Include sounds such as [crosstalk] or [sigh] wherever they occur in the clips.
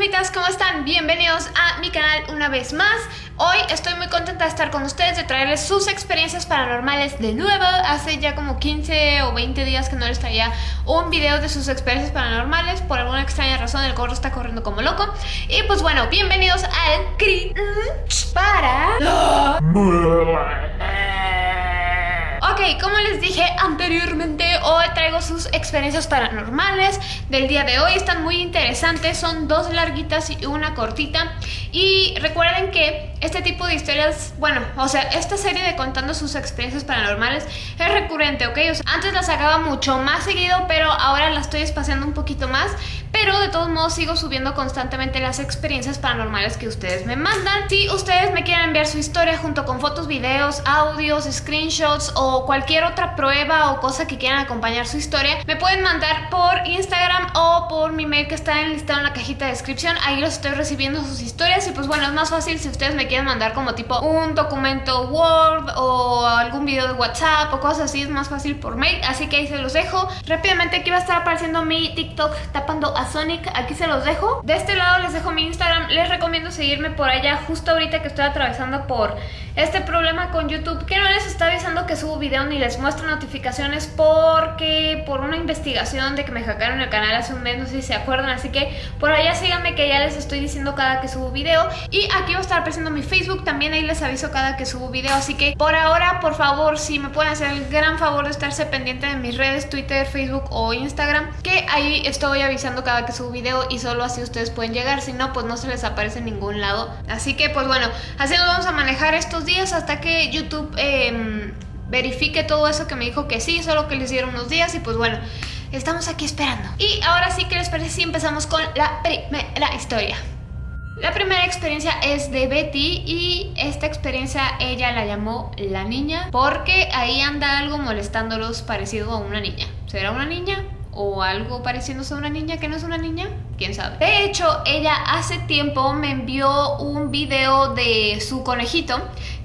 fantasmitas, ¿cómo están? Bienvenidos a mi canal una vez más. Hoy estoy muy contenta de estar con ustedes, de traerles sus experiencias paranormales de nuevo. Hace ya como 15 o 20 días que no les traía un video de sus experiencias paranormales. Por alguna extraña razón el gorro está corriendo como loco. Y pues bueno, bienvenidos al Cringe para... Ok, como les dije anteriormente, hoy traigo sus experiencias paranormales del día de hoy. Están muy interesantes, son dos larguitas y una cortita. Y recuerden que este tipo de historias, bueno, o sea, esta serie de contando sus experiencias paranormales es recurrente, ¿ok? antes la sacaba mucho más seguido, pero ahora la estoy espaciando un poquito más. Pero de todos modos sigo subiendo constantemente las experiencias paranormales que ustedes me mandan. Si ustedes me quieren enviar su historia junto con fotos, videos, audios, screenshots o cualquier otra prueba o cosa que quieran acompañar su historia, me pueden mandar por Instagram o por mi mail que está enlistado en la cajita de descripción. Ahí los estoy recibiendo sus historias y pues bueno, es más fácil si ustedes me quieren mandar como tipo un documento Word o algún video de WhatsApp o cosas así, es más fácil por mail. Así que ahí se los dejo. Rápidamente aquí va a estar apareciendo mi TikTok tapando a Sonic, aquí se los dejo. De este lado les dejo mi Instagram, les recomiendo seguirme por allá justo ahorita que estoy atravesando por este problema con YouTube que no les está avisando que subo video ni les muestro notificaciones porque por una investigación de que me hackearon el canal hace un mes, no sé si se acuerdan, así que por allá síganme que ya les estoy diciendo cada que subo video. Y aquí va a estar apareciendo mi Facebook, también ahí les aviso cada que subo video, así que por ahora, por favor, si me pueden hacer el gran favor de estarse pendiente de mis redes, Twitter, Facebook o Instagram, que ahí estoy avisando cada que subo video y solo así ustedes pueden llegar, si no, pues no se les aparece en ningún lado, así que pues bueno, así nos vamos a manejar estos días hasta que YouTube eh, verifique todo eso que me dijo que sí, solo que les dieron unos días y pues bueno, estamos aquí esperando. Y ahora sí que les parece si empezamos con la primera historia. La primera experiencia es de Betty y esta experiencia ella la llamó la niña porque ahí anda algo molestándolos parecido a una niña. ¿Será una niña? o algo pareciéndose a una niña que no es una niña, quién sabe. De hecho, ella hace tiempo me envió un video de su conejito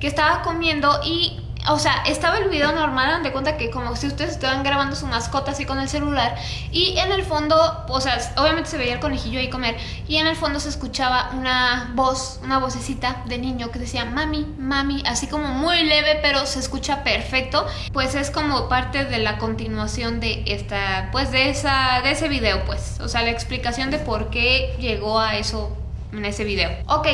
que estaba comiendo y o sea, estaba el video normal, de cuenta que como si ustedes estaban grabando su mascota así con el celular y en el fondo, o sea, obviamente se veía el conejillo ahí comer y en el fondo se escuchaba una voz, una vocecita de niño que decía mami, mami, así como muy leve pero se escucha perfecto, pues es como parte de la continuación de esta, pues de esa, de ese video pues, o sea, la explicación de por qué llegó a eso en ese video. Ok,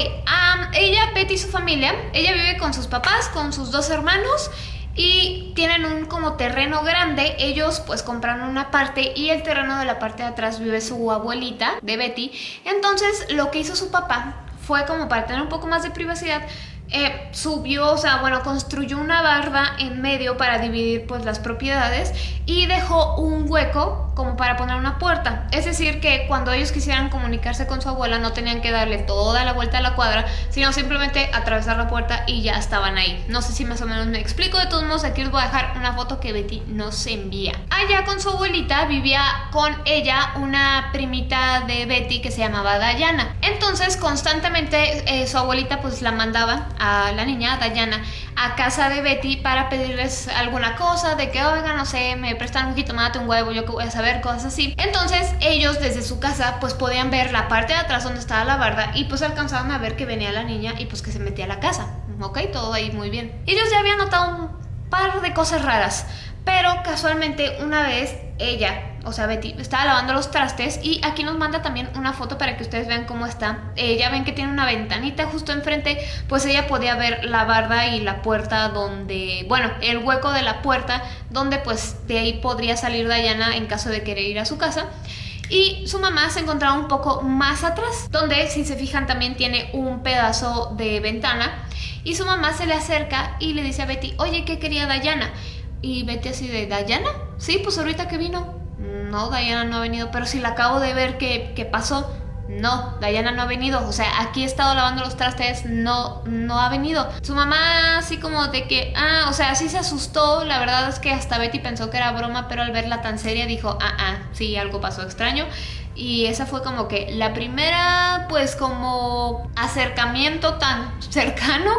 ella, Betty y su familia, ella vive con sus papás, con sus dos hermanos y tienen un como terreno grande, ellos pues compraron una parte y el terreno de la parte de atrás vive su abuelita de Betty, entonces lo que hizo su papá fue como para tener un poco más de privacidad, eh, subió, o sea, bueno, construyó una barda en medio para dividir pues las propiedades y dejó un hueco como para poner una puerta. Es decir, que cuando ellos quisieran comunicarse con su abuela no tenían que darle toda la vuelta a la cuadra, sino simplemente atravesar la puerta y ya estaban ahí. No sé si más o menos me explico, de todos modos aquí os voy a dejar una foto que Betty nos envía. Allá con su abuelita vivía con ella una primita de Betty que se llamaba Dayana. Entonces constantemente eh, su abuelita pues la mandaba a la niña, Dayana, a casa de Betty para pedirles alguna cosa, de que, oiga, no sé, me prestan un jitomate, un huevo, yo que voy a saber, cosas así. Entonces ellos desde su casa pues podían ver la parte de atrás donde estaba la barda y pues alcanzaban a ver que venía la niña y pues que se metía a la casa. Ok, todo ahí muy bien. Ellos ya habían notado un par de cosas raras, pero casualmente una vez ella o sea Betty, estaba lavando los trastes y aquí nos manda también una foto para que ustedes vean cómo está. Eh, ya ven que tiene una ventanita justo enfrente, pues ella podía ver la barda y la puerta donde, bueno, el hueco de la puerta donde pues de ahí podría salir Diana en caso de querer ir a su casa. Y su mamá se encontraba un poco más atrás, donde si se fijan también tiene un pedazo de ventana. Y su mamá se le acerca y le dice a Betty, oye, ¿qué quería Dayana? Y Betty así de, ¿Dayana? Sí, pues ahorita que vino no, Diana no ha venido, pero si la acabo de ver que, pasó, no, Diana no ha venido, o sea, aquí he estado lavando los trastes, no, no ha venido. Su mamá así como de que, ah, o sea, sí se asustó, la verdad es que hasta Betty pensó que era broma, pero al verla tan seria dijo, ah, ah, sí, algo pasó extraño. Y esa fue como que la primera, pues como acercamiento tan cercano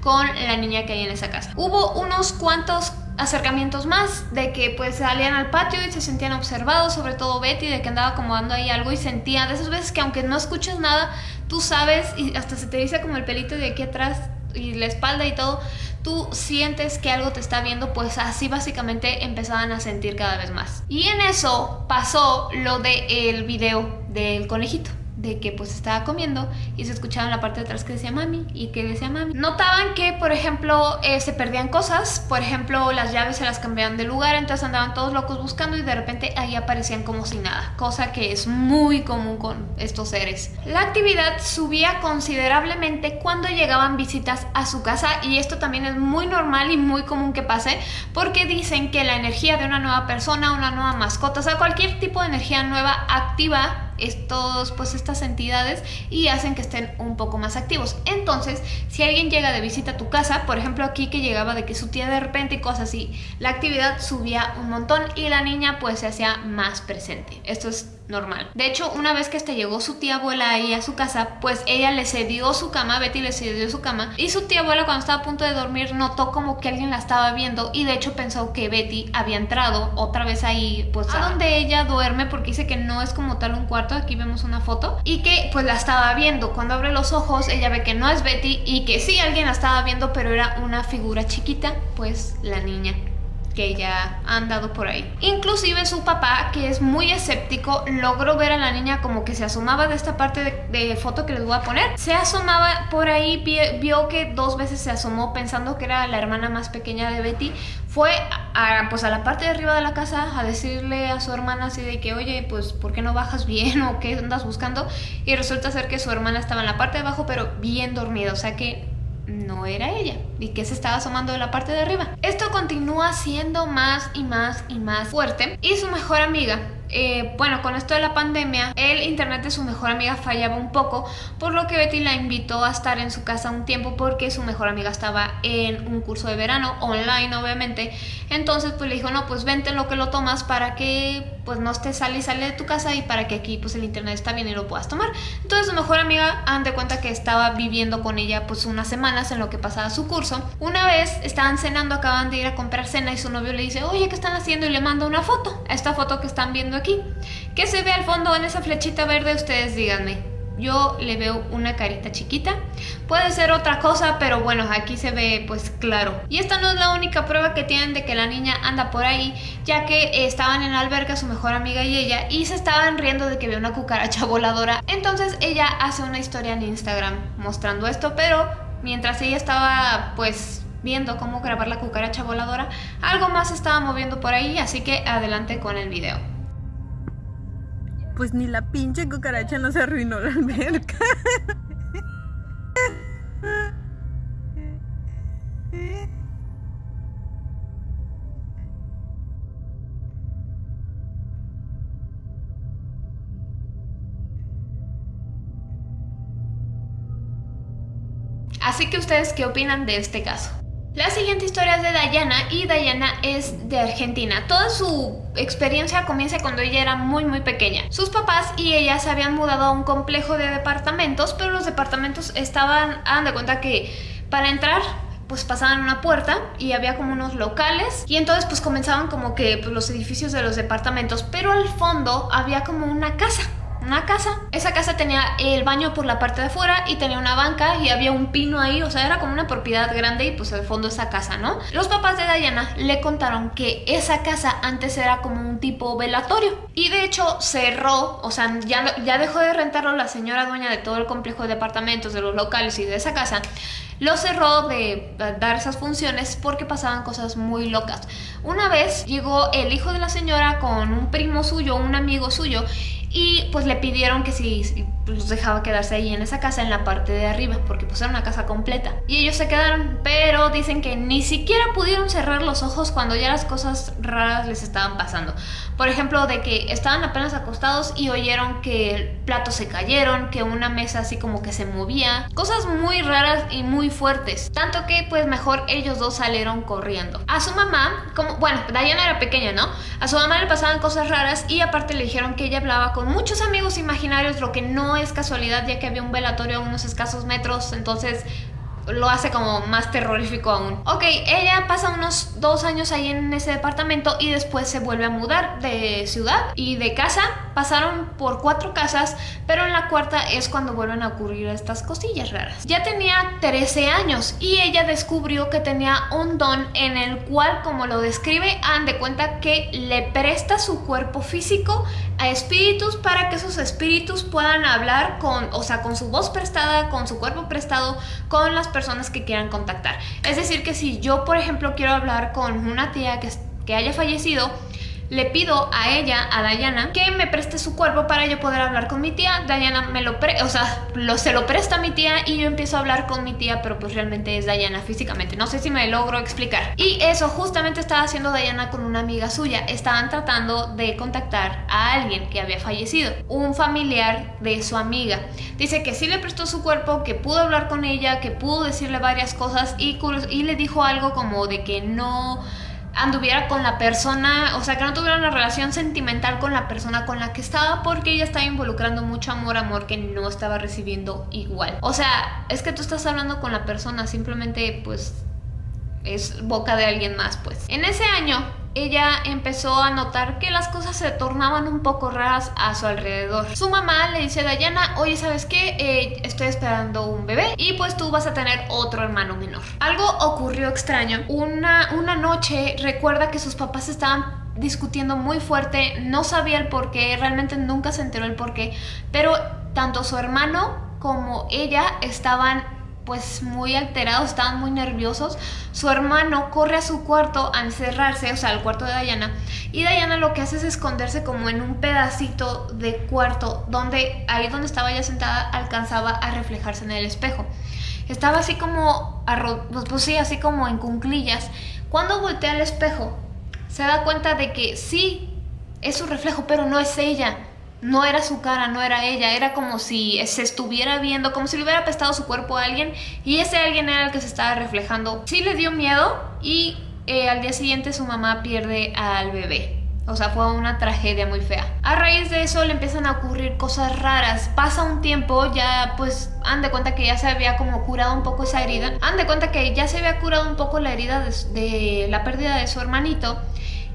con la niña que hay en esa casa. Hubo unos cuantos acercamientos más, de que pues salían al patio y se sentían observados, sobre todo Betty, de que andaba acomodando ahí algo y sentía de esas veces que aunque no escuches nada, tú sabes y hasta se te dice como el pelito de aquí atrás y la espalda y todo, tú sientes que algo te está viendo, pues así básicamente empezaban a sentir cada vez más. Y en eso pasó lo del el video del conejito de que pues estaba comiendo y se escuchaba en la parte de atrás que decía mami y que decía mami. Notaban que, por ejemplo, eh, se perdían cosas, por ejemplo, las llaves se las cambiaban de lugar, entonces andaban todos locos buscando y de repente ahí aparecían como si nada, cosa que es muy común con estos seres. La actividad subía considerablemente cuando llegaban visitas a su casa y esto también es muy normal y muy común que pase porque dicen que la energía de una nueva persona, una nueva mascota, o sea, cualquier tipo de energía nueva activa estos, pues estas entidades y hacen que estén un poco más activos. Entonces, si alguien llega de visita a tu casa, por ejemplo aquí que llegaba de que su tía de repente y cosas así, la actividad subía un montón y la niña pues se hacía más presente. Esto es normal. De hecho, una vez que este llegó su tía abuela ahí a su casa, pues ella le cedió su cama, Betty le cedió su cama, y su tía abuela cuando estaba a punto de dormir notó como que alguien la estaba viendo y de hecho pensó que Betty había entrado otra vez ahí, pues a donde ella duerme, porque dice que no es como tal un cuarto, aquí vemos una foto, y que pues la estaba viendo. Cuando abre los ojos, ella ve que no es Betty y que sí alguien la estaba viendo, pero era una figura chiquita, pues la niña que ya ha andado por ahí. Inclusive su papá, que es muy escéptico, logró ver a la niña como que se asomaba de esta parte de, foto que les voy a poner. Se asomaba por ahí, vio que dos veces se asomó pensando que era la hermana más pequeña de Betty. Fue a, pues a la parte de arriba de la casa a decirle a su hermana así de que, oye, pues ¿por qué no bajas bien [laughs] o qué andas buscando? Y resulta ser que su hermana estaba en la parte de abajo pero bien dormida, o sea que no era ella y que se estaba asomando de la parte de arriba. Esto continúa siendo más y más y más fuerte y su mejor amiga eh, bueno, con esto de la pandemia, el internet de su mejor amiga fallaba un poco, por lo que Betty la invitó a estar en su casa un tiempo porque su mejor amiga estaba en un curso de verano, online obviamente. Entonces pues le dijo, no, pues vente en lo que lo tomas para que pues no estés sale y sale de tu casa y para que aquí pues el internet está bien y lo puedas tomar. Entonces su mejor amiga, han de cuenta que estaba viviendo con ella pues unas semanas en lo que pasaba su curso. Una vez estaban cenando, acaban de ir a comprar cena y su novio le dice, oye, ¿qué están haciendo? Y le manda una foto, esta foto que están viendo aquí. ¿Qué se ve al fondo en esa flechita verde? Ustedes díganme. Yo le veo una carita chiquita. Puede ser otra cosa, pero bueno, aquí se ve pues claro. Y esta no es la única prueba que tienen de que la niña anda por ahí, ya que estaban en la alberca su mejor amiga y ella, y se estaban riendo de que ve una cucaracha [laughs] voladora. Entonces ella hace una historia en Instagram mostrando esto, pero mientras ella estaba pues viendo cómo grabar la cucaracha voladora, algo más estaba moviendo por ahí, así que adelante con el video pues ni la pinche cucaracha no se arruinó la alberca. Así que ustedes, ¿qué opinan de este caso? La siguiente historia es de Dayana y Dayana es de Argentina. Toda su experiencia comienza cuando ella era muy muy pequeña. Sus papás y ella se habían mudado a un complejo de departamentos, pero los departamentos estaban, hagan de cuenta que para entrar pues pasaban una puerta y había como unos locales y entonces pues comenzaban como que pues, los edificios de los departamentos, pero al fondo había como una casa una casa. Esa casa tenía el baño por la parte de afuera y tenía una banca y había un pino ahí, o sea, era como una propiedad grande y pues al fondo esa casa, ¿no? Los papás de Diana le contaron que esa casa antes era como un tipo velatorio y de hecho cerró, o sea, ya, ya dejó de rentarlo la señora dueña de todo el complejo de departamentos, de los locales y de esa casa lo cerró de dar esas funciones porque pasaban cosas muy locas. Una vez llegó el hijo de la señora con un primo suyo, un amigo suyo, y pues le pidieron que si, los dejaba quedarse ahí en esa casa en la parte de arriba porque pues era una casa completa. Y ellos se quedaron pero dicen que ni siquiera pudieron cerrar los ojos cuando ya las cosas raras les estaban pasando. Por ejemplo de que estaban apenas acostados y oyeron que platos se cayeron que una mesa así como que se movía. Cosas muy raras y muy fuertes. Tanto que pues mejor ellos dos salieron corriendo. A su mamá como bueno Diana era pequeña no a su mamá le pasaban cosas raras y aparte le dijeron que ella hablaba con muchos amigos imaginarios, lo que no es casualidad ya que había un velatorio a unos escasos metros, entonces lo hace como más terrorífico aún. Ok, ella pasa unos dos años ahí en ese departamento y después se vuelve a mudar de ciudad y de casa. Pasaron por cuatro casas, pero en la cuarta es cuando vuelven a ocurrir estas cosillas raras. Ya tenía 13 años y ella descubrió que tenía un don en el cual, como lo describe, han de cuenta que le presta su cuerpo físico a espíritus para que esos espíritus puedan hablar con, o sea, con su voz prestada, con su cuerpo prestado, con las personas que quieran contactar. Es decir, que si yo, por ejemplo, quiero hablar con una tía que, que haya fallecido, le pido a ella, a Dayana, que me preste su cuerpo para yo poder hablar con mi tía. Dayana me lo pre o sea, lo, se lo presta a mi tía y yo empiezo a hablar con mi tía, pero pues realmente es Dayana físicamente. No sé si me logro explicar. Y eso justamente estaba haciendo Dayana con una amiga suya. Estaban tratando de contactar a alguien que había fallecido, un familiar de su amiga. Dice que sí le prestó su cuerpo, que pudo hablar con ella, que pudo decirle varias cosas y, y le dijo algo como de que no anduviera con la persona, o sea, que no tuviera una relación sentimental con la persona con la que estaba porque ella estaba involucrando mucho amor, amor que no estaba recibiendo igual. O sea, es que tú estás hablando con la persona, simplemente pues es boca de alguien más, pues. En ese año ella empezó a notar que las cosas se tornaban un poco raras a su alrededor. Su mamá le dice a Dayana, oye, ¿sabes qué? Eh, estoy esperando un bebé y pues tú vas a tener otro hermano menor. Algo ocurrió extraño. Una, una noche recuerda que sus papás estaban discutiendo muy fuerte, no sabía el por qué, realmente nunca se enteró el por qué, pero tanto su hermano como ella estaban pues muy alterados, estaban muy nerviosos. Su hermano corre a su cuarto a encerrarse, o sea, al cuarto de Diana. Y Diana lo que hace es esconderse como en un pedacito de cuarto, donde ahí donde estaba ella sentada alcanzaba a reflejarse en el espejo. Estaba así como, pues, pues sí, así como en cunclillas. Cuando voltea al espejo, se da cuenta de que sí, es su reflejo, pero no es ella no era su cara, no era ella, era como si se estuviera viendo, como si le hubiera apestado su cuerpo a alguien y ese alguien era el que se estaba reflejando. Sí le dio miedo y eh, al día siguiente su mamá pierde al bebé. O sea, fue una tragedia muy fea. A raíz de eso le empiezan a ocurrir cosas raras. Pasa un tiempo, ya pues han de cuenta que ya se había como curado un poco esa herida. Han de cuenta que ya se había curado un poco la herida de la pérdida de su hermanito.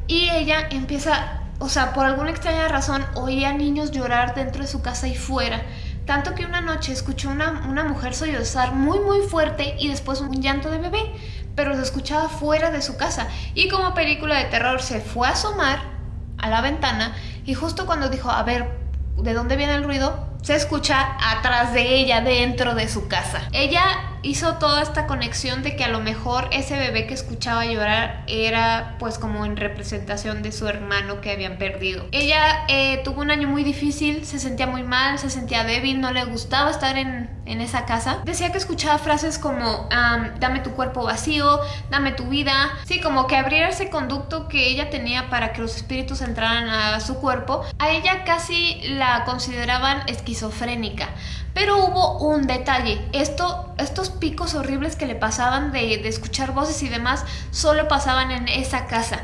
Y ella empieza o sea, por alguna extraña razón oía niños llorar dentro de su casa y fuera. Tanto que una noche escuchó una, una mujer sollozar muy muy fuerte y después un llanto de bebé, pero se escuchaba fuera de su casa. Y como película de terror se fue a asomar a la ventana y justo cuando dijo, a ver, ¿de dónde viene el ruido? Se escucha atrás de ella, dentro de su casa. Ella hizo toda esta conexión de que a lo mejor ese bebé que escuchaba llorar era pues como en representación de su hermano que habían perdido. Ella eh, tuvo un año muy difícil, se sentía muy mal, se sentía débil, no le gustaba estar en, en esa casa. Decía que escuchaba frases como dame tu cuerpo vacío, dame tu vida. Sí, como que abriera ese conducto que ella tenía para que los espíritus entraran a su cuerpo. A ella casi la consideraban esquizofrénica pero hubo un detalle, Esto, estos picos horribles que le pasaban de, de escuchar voces y demás solo pasaban en esa casa.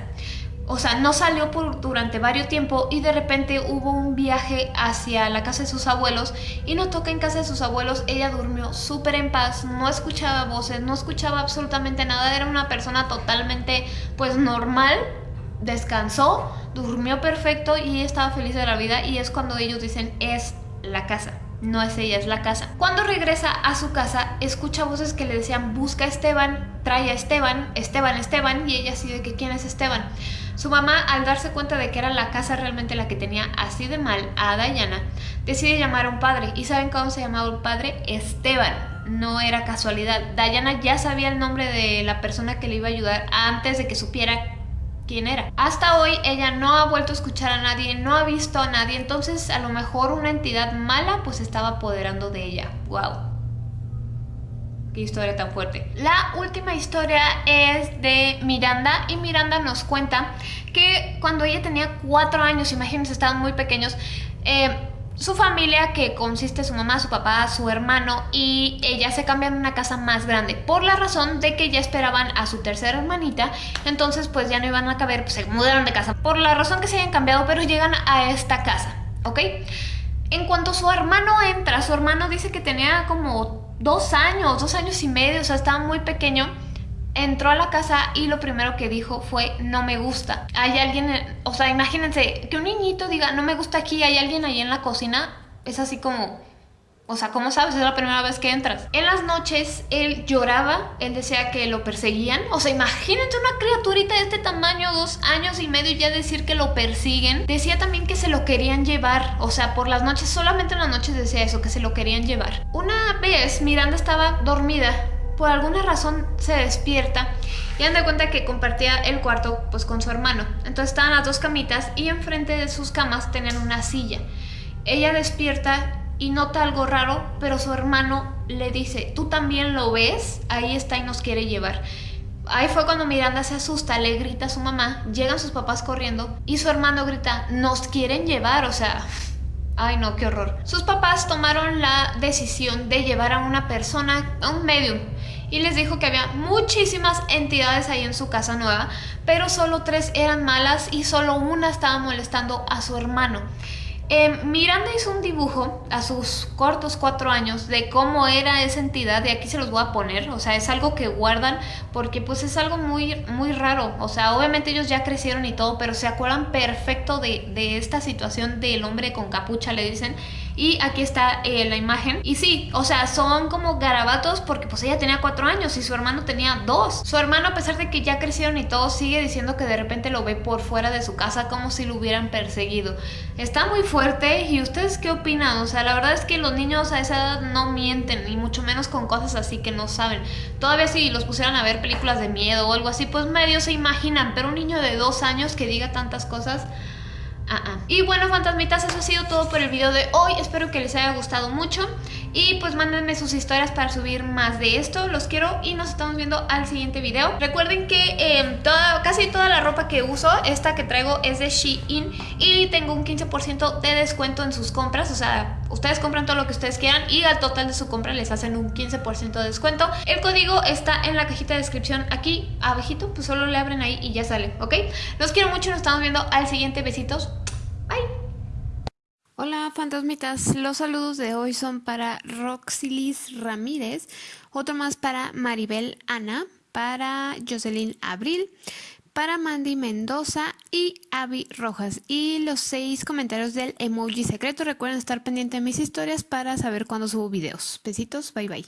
O sea, no salió por, durante varios tiempo y de repente hubo un viaje hacia la casa de sus abuelos y notó que en casa de sus abuelos ella durmió súper en paz, no escuchaba voces, no escuchaba absolutamente nada, era una persona totalmente pues normal, descansó, durmió perfecto y estaba feliz de la vida y es cuando ellos dicen es la casa no es ella, es la casa. Cuando regresa a su casa, escucha voces que le decían, busca a Esteban, trae a Esteban, Esteban, Esteban, y ella así de que quién es Esteban. Su mamá, al darse cuenta de que era la casa realmente la que tenía así de mal a Dayana, decide llamar a un padre. ¿Y saben cómo se llamaba un padre? Esteban. No era casualidad. Dayana ya sabía el nombre de la persona que le iba a ayudar antes de que supiera quién era. Hasta hoy ella no ha vuelto a escuchar a nadie, no ha visto a nadie, entonces a lo mejor una entidad mala pues estaba apoderando de ella. ¡Wow! Qué historia tan fuerte. La última historia es de Miranda y Miranda nos cuenta que cuando ella tenía cuatro años, imagínense, estaban muy pequeños, eh, su familia, que consiste su mamá, su papá, su hermano y ella se cambian a una casa más grande por la razón de que ya esperaban a su tercera hermanita, entonces pues ya no iban a caber, pues se mudaron de casa por la razón que se hayan cambiado, pero llegan a esta casa, ¿ok? En cuanto su hermano entra, su hermano dice que tenía como dos años, dos años y medio, o sea, estaba muy pequeño. Entró a la casa y lo primero que dijo fue no me gusta. Hay alguien, o sea, imagínense que un niñito diga no me gusta aquí, hay alguien ahí en la cocina, es así como o sea, ¿cómo sabes? Es la primera vez que entras. En las noches él lloraba, él decía que lo perseguían. O sea, imagínate una criaturita de este tamaño, dos años y medio, y ya decir que lo persiguen. Decía también que se lo querían llevar. O sea, por las noches, solamente en las noches decía eso, que se lo querían llevar. Una vez Miranda estaba dormida. Por alguna razón se despierta y anda cuenta que compartía el cuarto pues con su hermano. Entonces estaban las dos camitas y enfrente de sus camas tenían una silla. Ella despierta y nota algo raro, pero su hermano le dice, ¿tú también lo ves? Ahí está y nos quiere llevar. Ahí fue cuando Miranda se asusta, le grita a su mamá, llegan sus papás corriendo y su hermano grita, nos quieren llevar, o sea, ay no, qué horror. Sus papás tomaron la decisión de llevar a una persona, a un medium, y les dijo que había muchísimas entidades ahí en su casa nueva, pero solo tres eran malas y solo una estaba molestando a su hermano. Em, Miranda hizo un dibujo a sus cortos cuatro años de cómo era esa entidad, de aquí se los voy a poner, o sea, es algo que guardan porque pues es algo muy, muy raro, o sea, obviamente ellos ya crecieron y todo, pero se acuerdan perfecto de, de esta situación del hombre con capucha, le dicen, y aquí está eh, la imagen. Y sí, o sea, son como garabatos porque pues ella tenía cuatro años y su hermano tenía dos. Su hermano, a pesar de que ya crecieron y todo, sigue diciendo que de repente lo ve por fuera de su casa como si lo hubieran perseguido. Está muy fuerte. ¿Y ustedes qué opinan? O sea, la verdad es que los niños a esa edad no mienten, y mucho menos con cosas así que no saben. Todavía si los pusieran a ver películas de miedo o algo así, pues medio se imaginan. Pero un niño de dos años que diga tantas cosas... Ah, ah. Y bueno, fantasmitas, eso ha sido todo por el video de hoy. Espero que les haya gustado mucho. Y pues mándenme sus historias para subir más de esto. Los quiero y nos estamos viendo al siguiente video. Recuerden que em, casi toda la ropa que uso, esta que traigo es de Shein. Y tengo un 15% de descuento en sus compras. O sea, ustedes compran todo lo que ustedes quieran y al total de su compra les hacen un 15% de descuento. El código está en la cajita de descripción aquí abajito. Pues solo le abren ahí y ya sale, ¿ok? Los quiero mucho, nos estamos viendo al siguiente. Besitos. Hola fantasmitas, los saludos de hoy son para Roxilis Ramírez, otro más para Maribel Ana, para Jocelyn Abril, para Mandy Mendoza y Abby Rojas. Y los seis comentarios del emoji secreto. Recuerden estar pendiente de mis historias para saber cuándo subo videos. Besitos, bye bye.